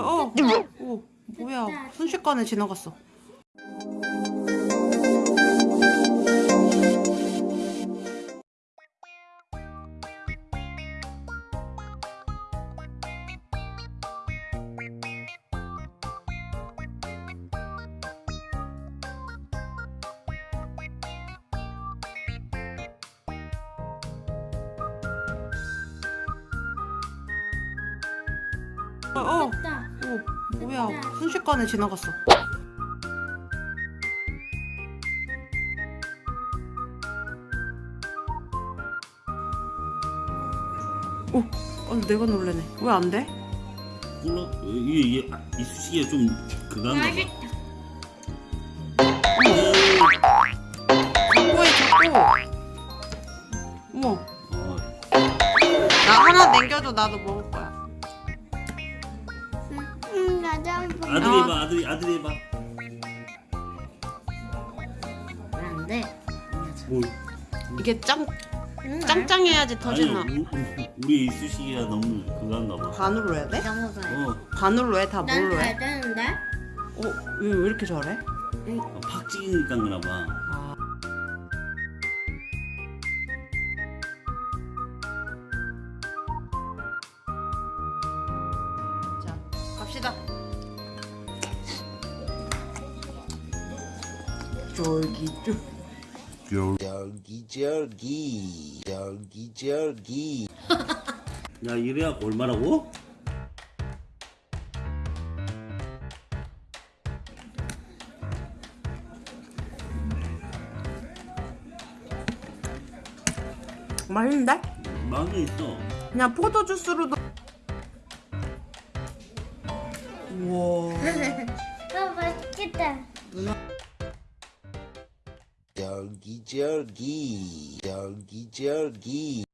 어, 어, 어, 뭐야? 순식간에 지나갔어. 어, 어, 됐다. 어, 뭐야? 순식간에 지나갔어. 오, 어, 내가 놀래네. 왜 안 돼? 몰라 이게 이게 아, 이쑤시개가 좀 그건가 봐 맛있다. 자꾸 해, 자꾸. 어머, 어, 나 하나 남겨줘. 나도 먹을 거야. 응, 나도 한번. 아들이 어. 해봐 아들이 아들이 해봐 안 돼. 뭐 이게 짱, 응, 짱짱해야지 터지나. 아니 우- 우- 우리 이쑤시개가 너무 그건가 봐 반으로 해야 돼? 어, 반으로 해? 다난 뭘로 해? 잘 되는데? 어, 왜, 왜 이렇게 잘해? 어, 팍 찍으니까 그나 봐 아. 자, 갑시다. 쫄깃쫄. 저기 저기 저기 저기 야 이래야 얼마라고? 맛있는데? 맛은 있어 그냥 포도 주스로도. 우와. 아, 맛있겠다. Jogi jogi, jogi jogi.